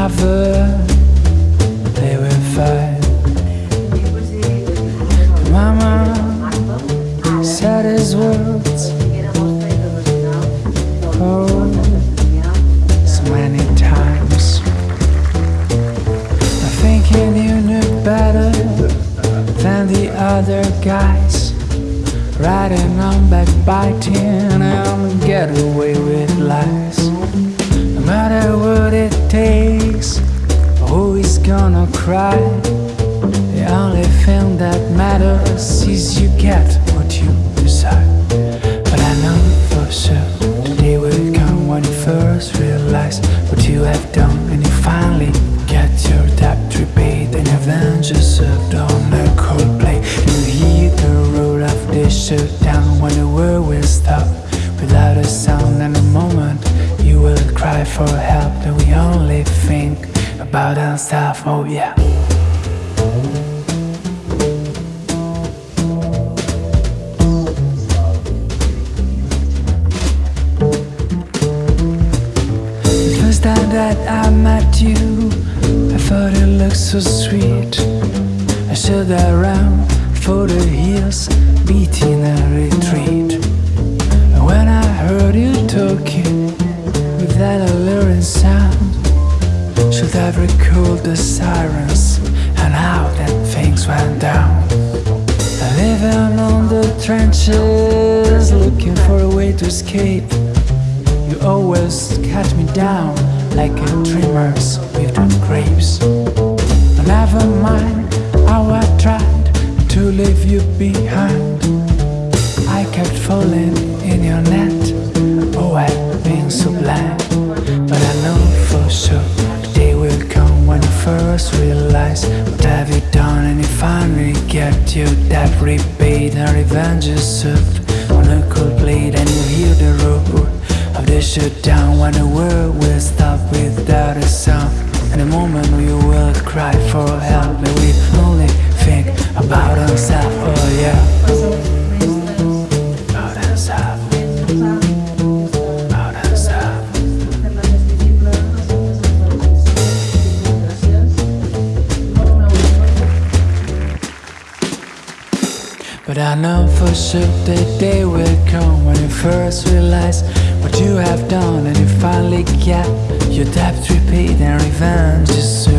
never they were fight Mama said his words Oh, so many times. I'm thinking you knew better than the other guys. Riding on back, backbiting and getaway. Is gonna cry. The only thing that matters is you get what you decide But I know for sure the day will come when you first realize What you have done. And you finally get your debt repaid. And revenge is served on a cold plate. You hear the roll of the shutdown when the world will stop. Without a sound and a moment you will cry for help. That we only think about ourselves, oh yeah. The first time that I met you I thought it looked so sweet. I stood around for the hills Beating Have recalled the sirens And how that things went down Living on the trenches Looking for a way to escape you always cut me down like a dreamers with the grapes. Never mind first realize what have you done and you finally get your debt repaid and revenge is served on a cold plate and you hear the roar of the shutdown when the world will stop without a sound and the moment we will cry for help and we only think about ourselves But I know for sure that day will come when you first realize what you have done. And you finally get your debt repaid and revenge is